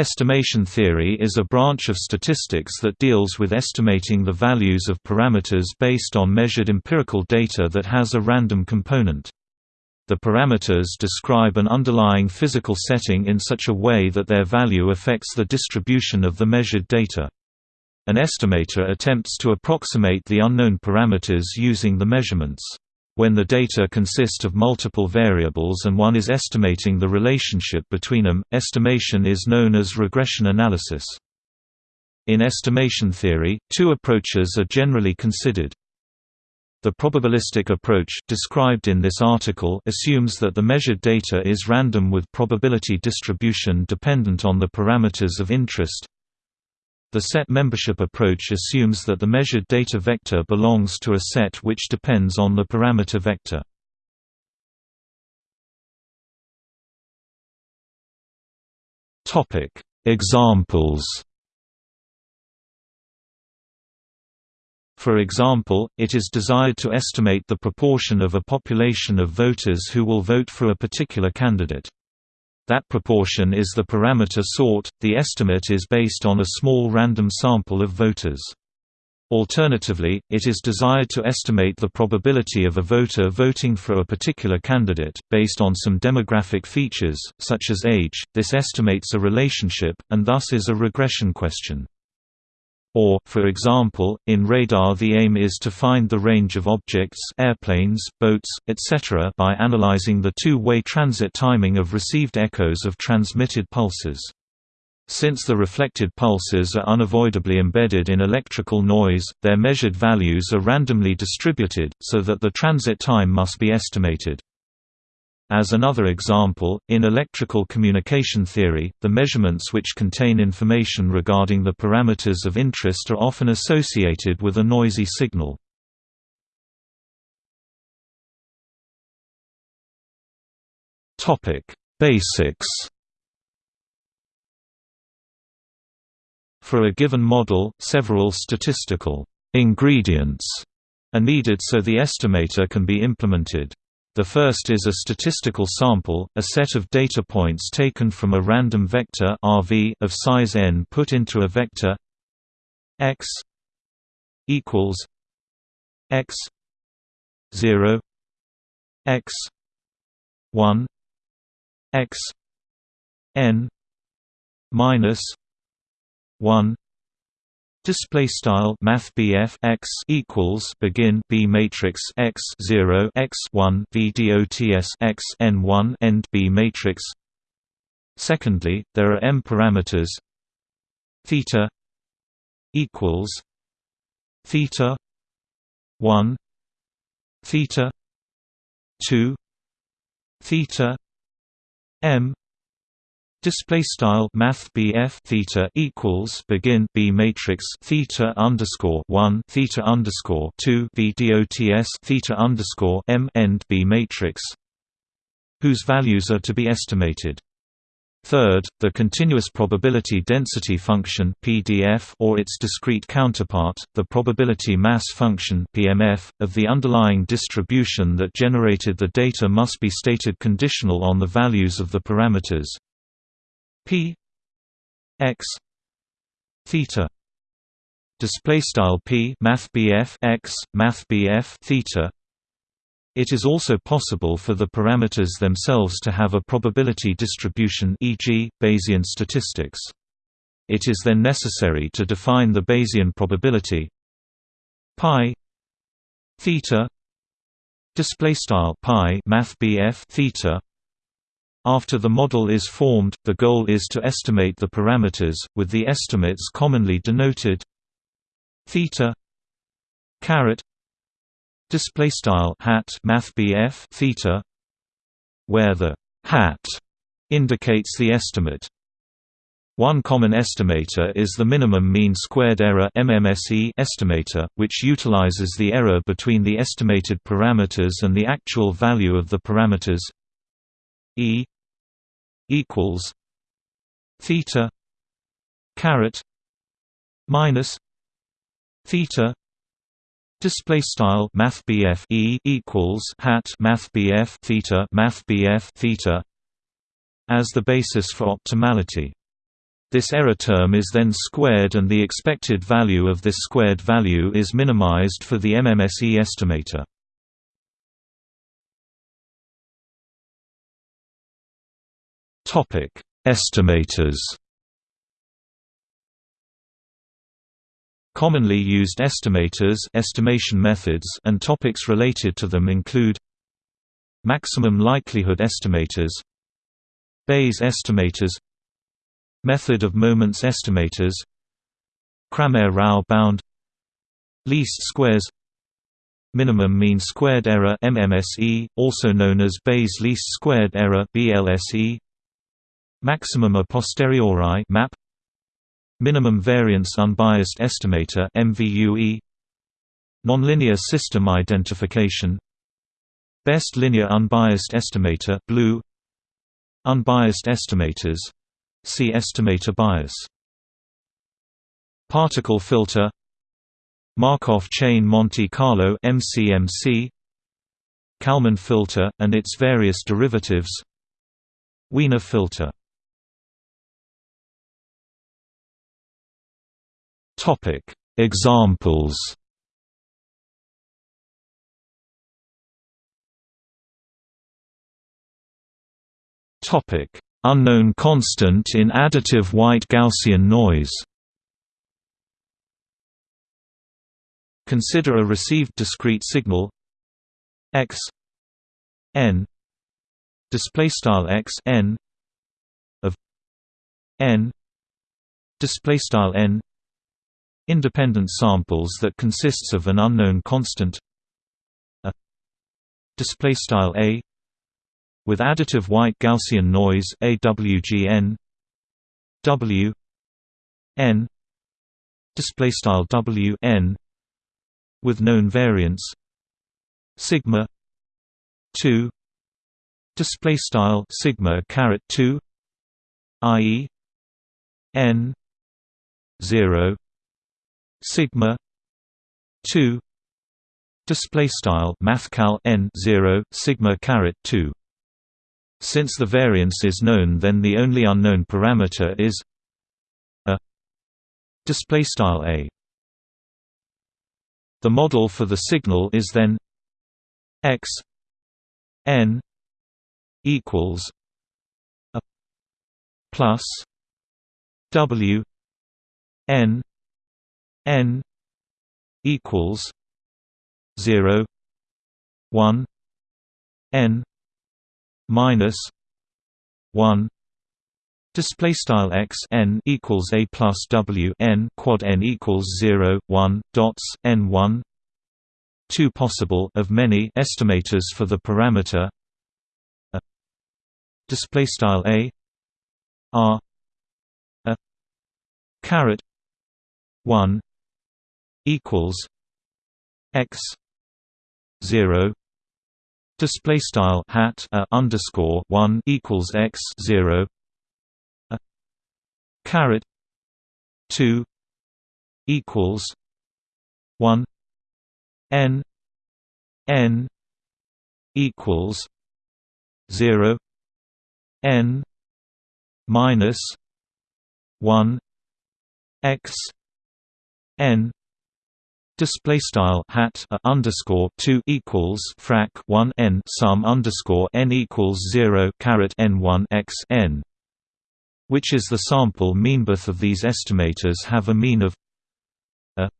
Estimation theory is a branch of statistics that deals with estimating the values of parameters based on measured empirical data that has a random component. The parameters describe an underlying physical setting in such a way that their value affects the distribution of the measured data. An estimator attempts to approximate the unknown parameters using the measurements. When the data consist of multiple variables and one is estimating the relationship between them, estimation is known as regression analysis. In estimation theory, two approaches are generally considered. The probabilistic approach described in this article assumes that the measured data is random with probability distribution dependent on the parameters of interest. The set membership approach assumes that the measured data vector belongs to a set which depends on the parameter vector. Topic: Examples For example, it is desired to estimate the proportion of a population of voters who will vote for a particular candidate. That proportion is the parameter sought, the estimate is based on a small random sample of voters. Alternatively, it is desired to estimate the probability of a voter voting for a particular candidate, based on some demographic features, such as age. This estimates a relationship, and thus is a regression question. Or, for example, in radar the aim is to find the range of objects airplanes, boats, etc. by analyzing the two-way transit timing of received echoes of transmitted pulses. Since the reflected pulses are unavoidably embedded in electrical noise, their measured values are randomly distributed, so that the transit time must be estimated. As another example, in electrical communication theory, the measurements which contain information regarding the parameters of interest are often associated with a noisy signal. Basics For a given model, several statistical ingredients are needed so the estimator can be implemented. The first is a statistical sample, a set of data points taken from a random vector RV of size n put into a vector x equals x 0 x 1 x n minus 1 Display style Math x equals begin B matrix x zero x one VDOTS x n one end B matrix. Secondly, there are m parameters theta equals theta one theta two theta m Display style Math theta equals begin B matrix theta underscore one theta underscore two V dots theta underscore M end B matrix whose values are to be estimated. Third, the continuous probability density function (PDF) or its discrete counterpart, the probability mass function (PMF) of the underlying distribution that generated the data must be stated conditional on the values of the parameters p x theta display style p math x math theta it is also possible for the parameters themselves to have a probability distribution e.g., Bayesian statistics. It is then necessary to define the Bayesian probability pi theta display style pi math theta after the model is formed, the goal is to estimate the parameters, with the estimates commonly denoted theta caret display style hat math theta where the hat indicates the estimate. One common estimator is the minimum mean squared error MMSE estimator, which utilizes the error between the estimated parameters and the actual value of the parameters E equals theta caret minus theta Display style Math E equals hat Math theta Math theta as the basis for optimality. This error term is then squared and the expected value of this squared value is minimized for the MMSE estimator. Topic: Estimators. Commonly used estimators estimation methods and topics related to them include Maximum likelihood estimators Bayes estimators Method of moments estimators Cramér-Rao bound Least squares Minimum mean squared error MMSE, also known as Bayes least squared error BLSE Maximum a posteriori MAP. Minimum variance unbiased estimator MVUE Nonlinear system identification. Best linear unbiased estimator blue. Unbiased estimators. See estimator bias. Particle filter. Markov chain Monte Carlo MCMC Kalman filter and its various derivatives. Wiener filter Topic. Examples. Topic. Unknown constant in additive white Gaussian noise. Consider a received discrete signal. X. N. Display style x. N. Of n. Display style n independent samples that consists of an unknown constant a display style a with additive white Gaussian noise AWGN W n display style W n with known variance sigma 2 display style sigma caret 2 ie n 0 sigma 2 display style mathcal n 0 sigma caret 2 since the variance is known then the only unknown parameter is a display style a. The model for the signal is then x n equals a plus w n n equals 0 1 n minus 1 Display style x n equals a plus w n quad n equals 0 1 dots n 1 two possible of many estimators for the parameter a display style a r a caret 1 equals x 0 display style hat a underscore 1 equals x 0 a caret 2 equals 1 n n equals 0 n minus 1 x n display style hat a underscore 2 equals frac 1 n sum underscore n equals 0 caret n 1 x n which is the sample mean. Both of these estimators have a mean of a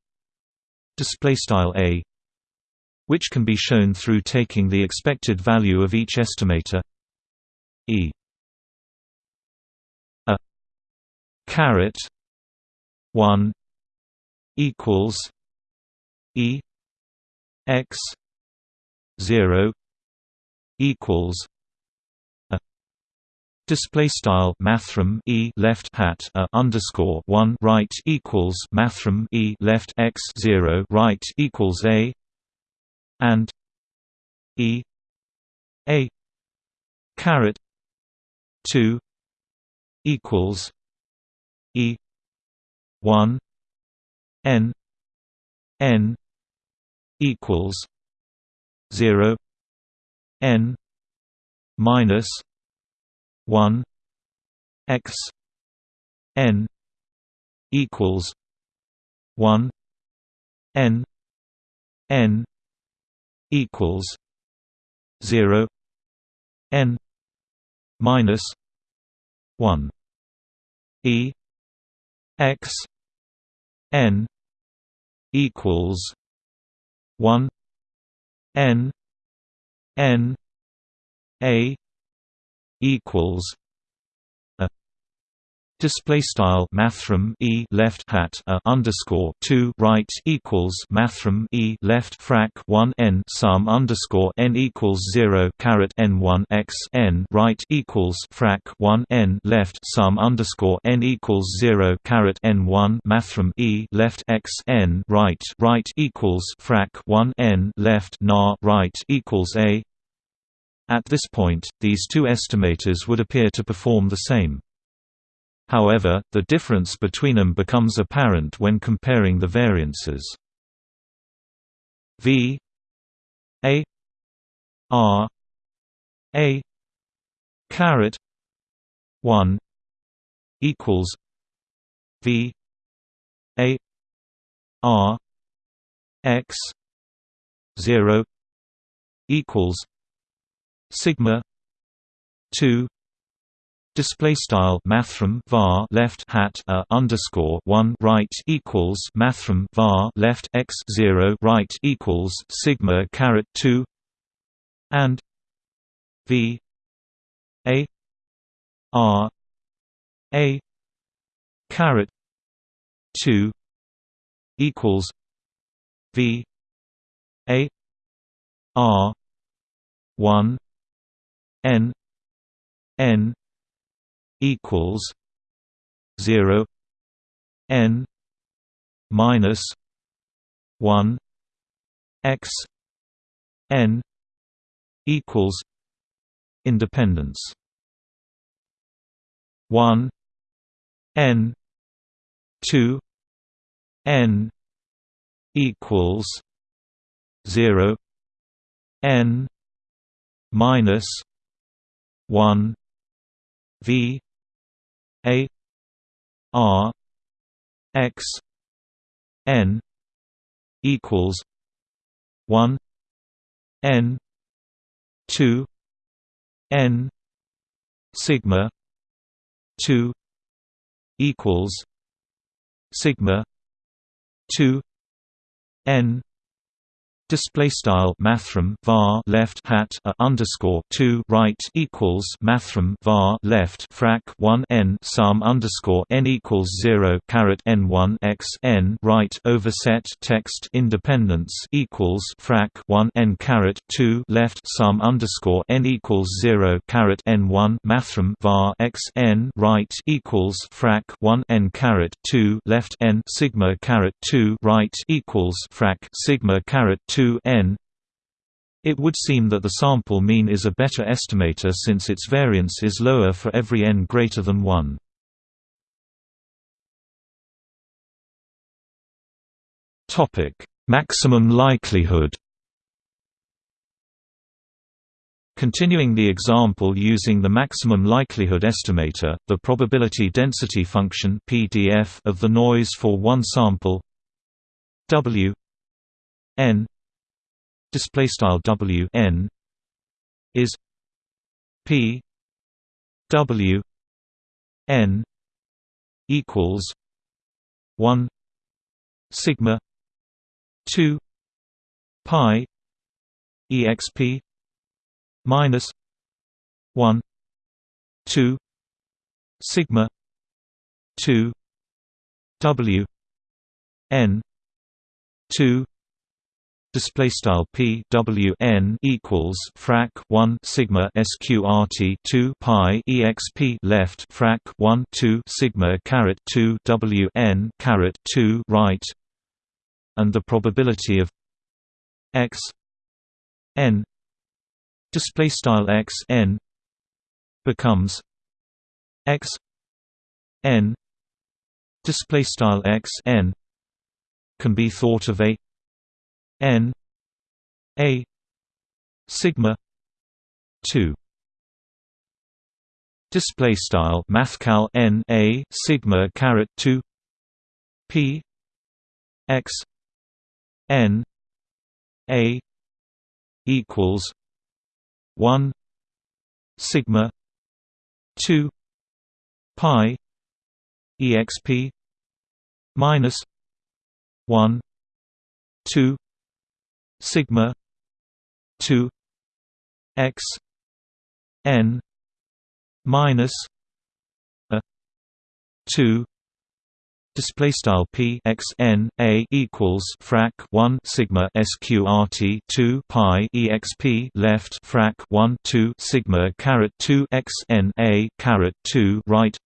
display style a which can be shown through taking the expected value of each estimator e a caret 1 equals E X zero equals a display style mathrm E left hat a underscore one right equals mathrm E left X zero right equals a and E a caret two equals E one n n equals 0 n minus 1 x n equals 1 n n equals 0 n minus 1 e x n equals 1 n n a equals Display style mathrm e left hat a underscore two right equals mathrm e left frac one n sum underscore n equals zero caret n one x n right equals frac one n left sum underscore n equals zero caret n one mathrm e left x n right right equals frac one n left na right equals a. At this point, these two estimators would appear to perform the same. However, the difference between them becomes apparent when comparing the variances. V A R A caret one equals V A R X zero equals sigma two Display style mathrm var left hat a underscore one right equals mathrm var left x zero right equals sigma caret two and v a r a caret two equals v a r one n n equals zero N minus one X N equals independence. One N two N equals zero N minus one V a R X N equals one N two N sigma two equals sigma two N Display style mathrm var left hat a underscore two right equals mathrm var left frac one n sum underscore n equals zero caret n one x n right overset text independence equals frac one n caret two left sum underscore n equals zero caret n one mathrm var x n right equals frac one n caret two left n sigma caret two right equals frac sigma caret two 2 n it would seem that the sample mean is a better estimator since its variance is lower for every n greater than 1. Topic: Maximum likelihood. Continuing the example using the maximum likelihood estimator, the probability density function (PDF) of the noise for one sample W n display style W n is P W n equals 1 sigma 2 pi exp minus 1 2 sigma 2 W n 2 display style p w n equals frac 1 sigma sqrt 2 pi exp left frac 1 2 sigma caret 2 w n caret 2 right. And the probability of x n display style x n becomes x n display style x n can be thought of a n a sigma 2 display style mathcal n a sigma caret 2 p x n a equals 1 sigma 2 pi exp minus 1 2 sigma 2 x n minus a 2 display style p x n a equals frac 1 sigma sqrt 2 pi exp left frac 1 2 sigma caret 2 x n a caret 2 right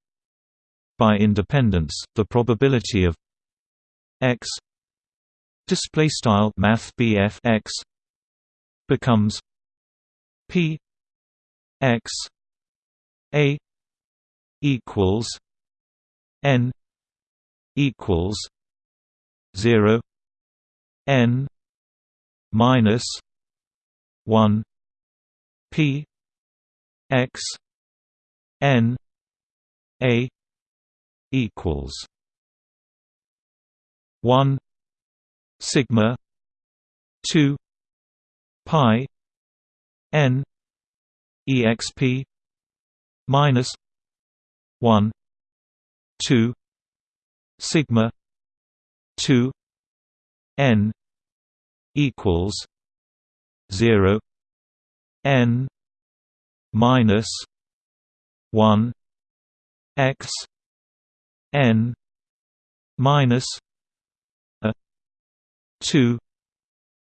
by independence the probability of x display style math x becomes p x a equals n equals 0 n minus 1 p x n a equals 1 sigma 2 pi n exp minus 1 2 sigma 2 n equals 0 n minus 1 x n minus 2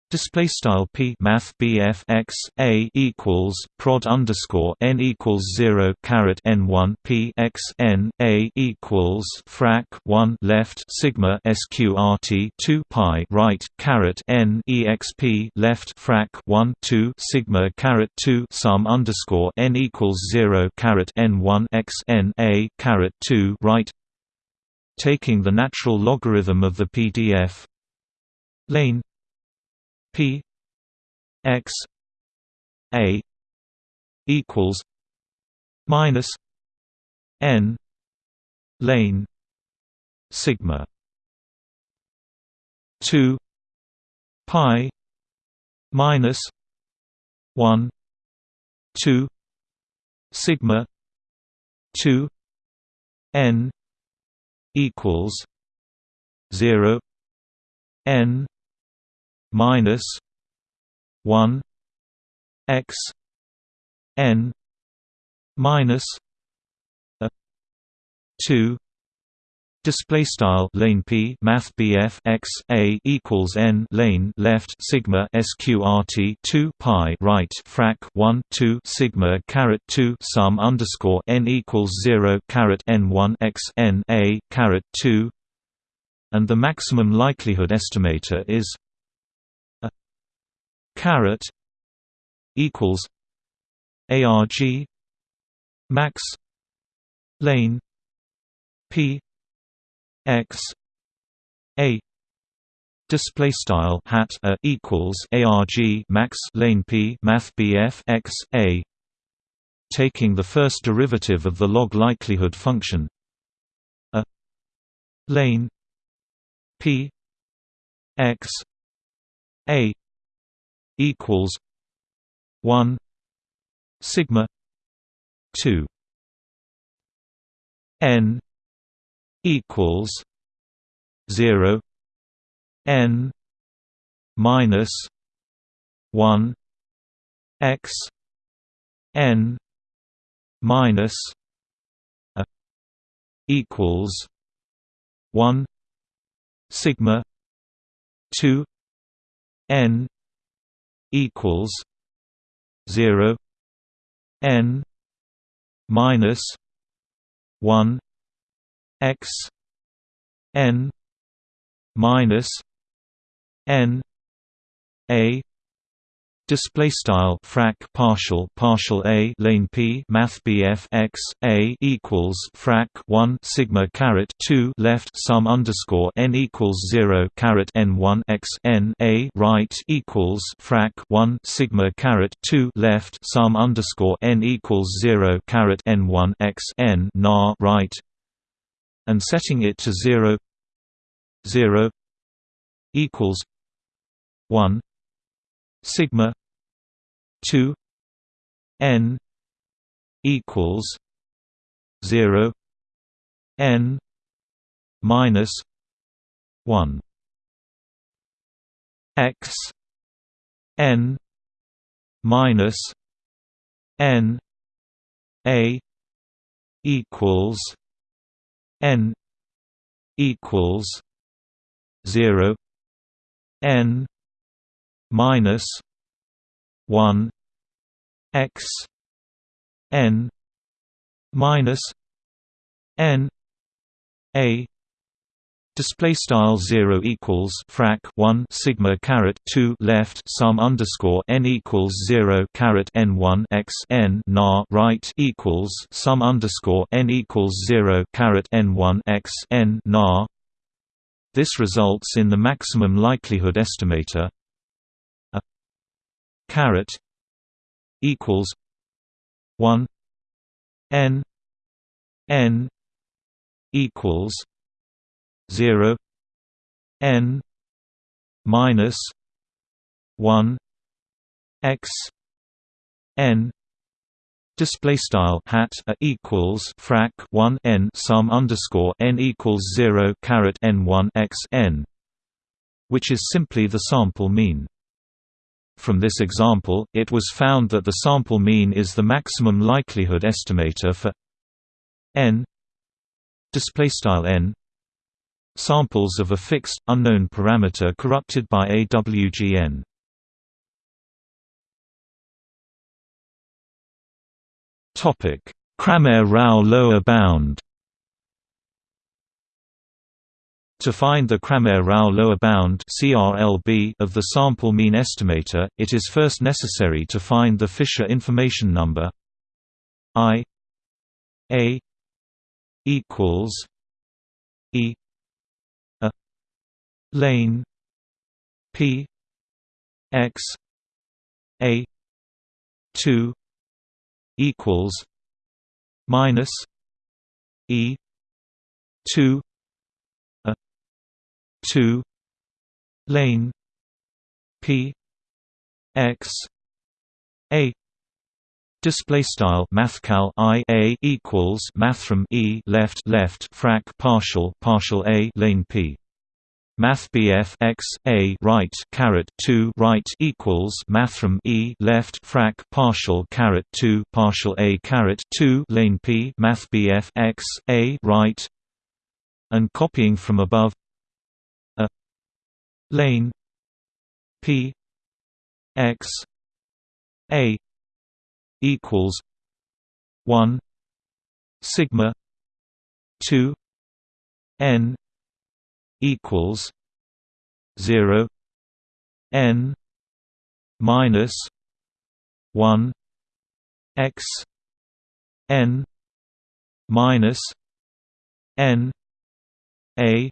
Display style p math bf x a equals prod underscore n equals zero caret n one p x n a equals frac one left sigma sqrt two pi right caret n exp left frac one two sigma caret two sum underscore n equals zero caret n one x n a caret two right. Taking the natural logarithm of the PDF lane P X A equals minus N lane sigma two pi minus one two sigma two N equals zero N minus one x n minus a two Display style lane P Math BF x a equals n lane left sigma sqrt two pi right frac one two sigma caret two sum underscore n equals zero caret n one x n a caret two and the maximum likelihood estimator is caret equals arg max lane p x a display style hat a equals arg max lane p math bf x a taking the first derivative of the log likelihood function a lane p x a equals one sigma two N equals zero N minus one X N minus a equals one sigma two N equals zero N minus one X N minus N A Display style frac partial partial a lane p math bf x a equals frac 1 sigma caret 2 left sum underscore n equals 0 caret n 1 x n a right equals frac 1 sigma caret 2 left sum underscore n equals 0 caret n 1 x n nar right and setting it to 0 0 equals 1 sigma 2 n equals 0 n minus 1 x n minus n a equals n equals 0 n minus 1 x n minus n a Display style zero equals frac one sigma caret two left sum underscore n equals zero caret n one x n na right equals sum underscore n equals zero caret n one x n nar. This results in the maximum likelihood estimator caret equals one N N equals zero N minus one X N Display style hat a equals frac one n sum underscore n equals zero caret n one x n, which is simply the sample mean. From this example, it was found that the sample mean is the maximum likelihood estimator for n n samples of a fixed, unknown parameter corrupted by AWGN. Cramér-Rao lower bound To find the Cramér-Rao lower bound of the sample mean estimator, it is first necessary to find the Fisher information number. I a equals e a lane p x a 2 equals minus e 2 2 lane p x a Display style mathcal i a equals mathrm e left left frac partial partial a lane p. Math BF x a right caret two right equals mathrm e left frac partial caret two partial a caret two lane p. Math BF x a right and copying from above lane p x a equals 1 sigma 2 n equals 0 n minus 1 x n minus n a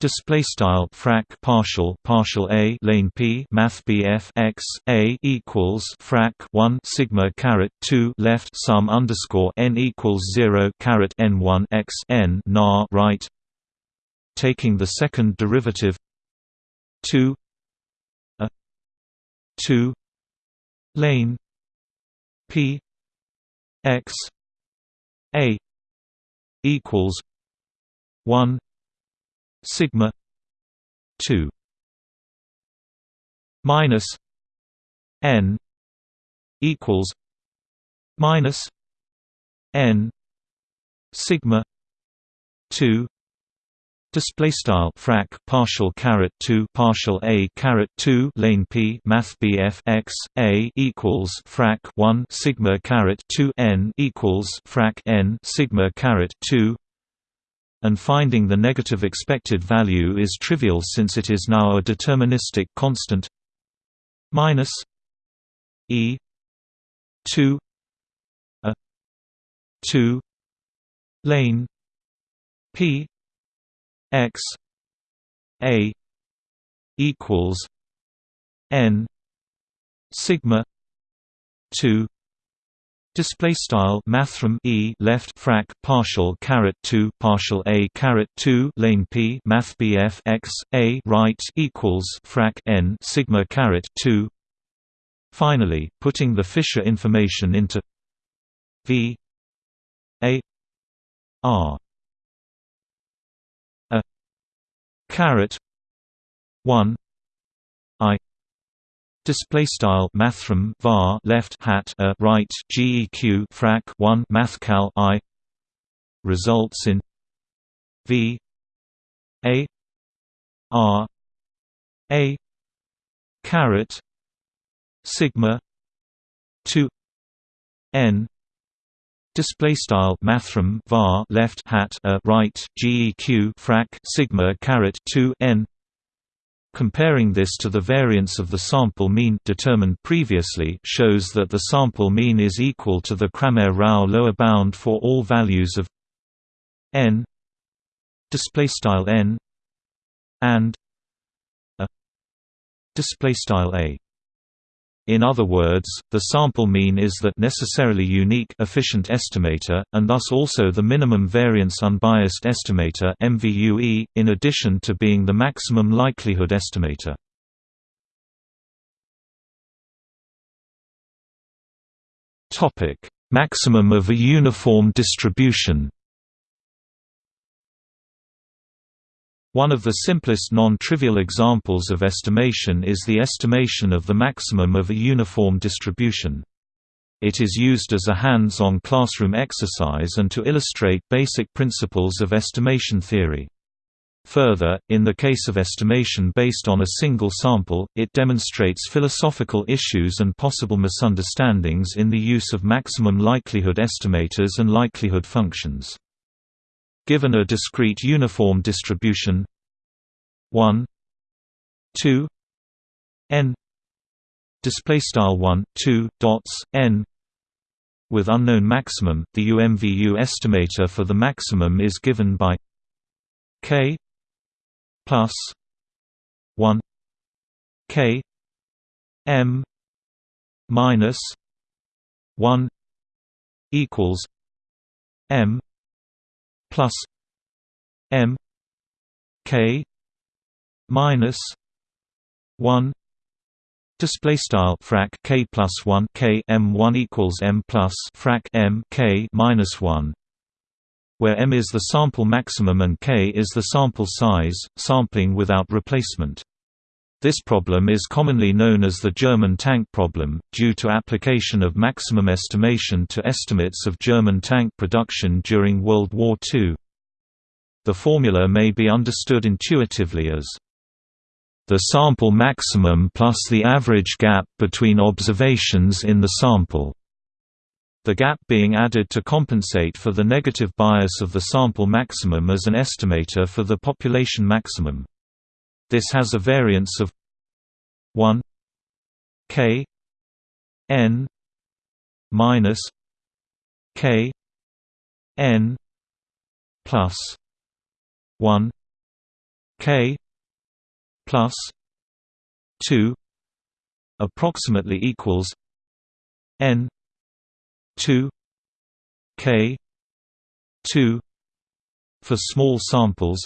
Display style frac partial partial a lane p math bf x a equals frac 1 sigma caret 2 left sum underscore n equals 0 caret n 1 x n nar right. Taking the second derivative 2 a 2 lane p x a equals 1 sigma 2 minus n equals minus n sigma 2 Display style frac partial caret two partial a caret two lane p math bf x a equals frac one sigma caret two n equals frac n sigma caret two and finding the negative expected value is trivial since it is now a deterministic constant. Minus E two a two lane P X A equals N sigma two Display style mathrm e left frac partial caret two partial a caret two lane p math bf x a right equals frac n sigma caret two. Finally, putting the Fisher information into v a r a caret one i Display style mathrm var left hat a right geq frac 1 mathcal i results in v a r a caret sigma 2 n display style mathrm var left hat a right geq frac sigma caret 2 n Comparing this to the variance of the sample mean determined previously shows that the sample mean is equal to the Cramér-Rao lower bound for all values of n display style n and a display style a in other words, the sample mean is the necessarily unique efficient estimator, and thus also the minimum variance unbiased estimator MVUE, in addition to being the maximum likelihood estimator. Maximum of a uniform distribution One of the simplest non-trivial examples of estimation is the estimation of the maximum of a uniform distribution. It is used as a hands-on classroom exercise and to illustrate basic principles of estimation theory. Further, in the case of estimation based on a single sample, it demonstrates philosophical issues and possible misunderstandings in the use of maximum likelihood estimators and likelihood functions. Given a discrete uniform distribution. 1 2 n. Display style 1 2 dots n. With unknown maximum the UMVU estimator for the maximum is given by k plus 1 k m minus 1 equals m plus M K minus one Display style frac k plus one k m one equals m plus frac m k minus one, where m is the sample maximum and k is the sample size, sampling without replacement. This problem is commonly known as the German tank problem, due to application of maximum estimation to estimates of German tank production during World War II. The formula may be understood intuitively as the sample maximum plus the average gap between observations in the sample. The gap being added to compensate for the negative bias of the sample maximum as an estimator for the population maximum. This has a variance of 1 k n minus k n plus 1 k plus 2 approximately equals n 2 k 2 for small samples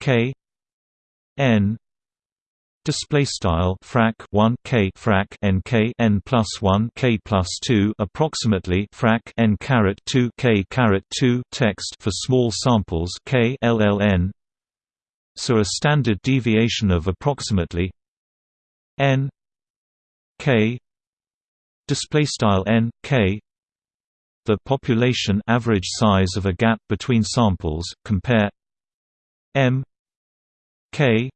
k n display style frac 1 k frac n k n plus 1 k plus 2 approximately frac n caret 2 k caret 2 text for small samples k lln so a standard deviation of approximately n k display style n k. The population average size of a gap between samples compare m k.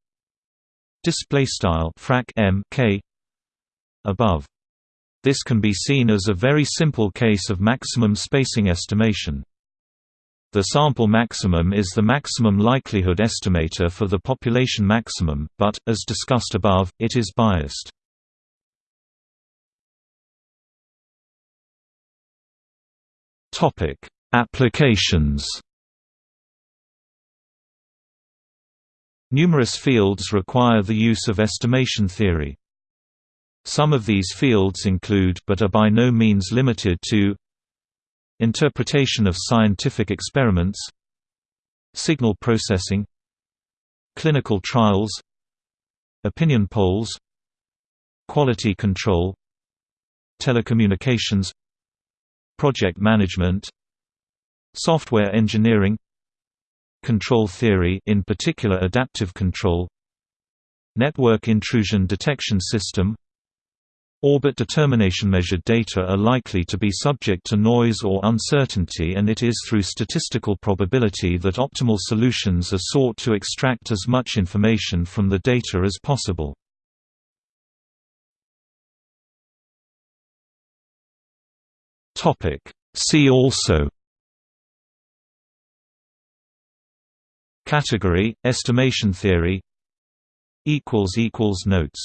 Display style frac m k. Above. This can be seen as a very simple case of maximum spacing estimation. The sample maximum is the maximum likelihood estimator for the population maximum but as discussed above it is biased. Topic. Applications Numerous fields require the use of estimation theory. Some of these fields include but are by no means limited to Interpretation of scientific experiments Signal processing Clinical trials Opinion polls Quality control Telecommunications Project management Software engineering Control theory in particular adaptive control Network intrusion detection system Orbit determination measured data are likely to be subject to noise or uncertainty and it is through statistical probability that optimal solutions are sought to extract as much information from the data as possible. See also Category, estimation theory Notes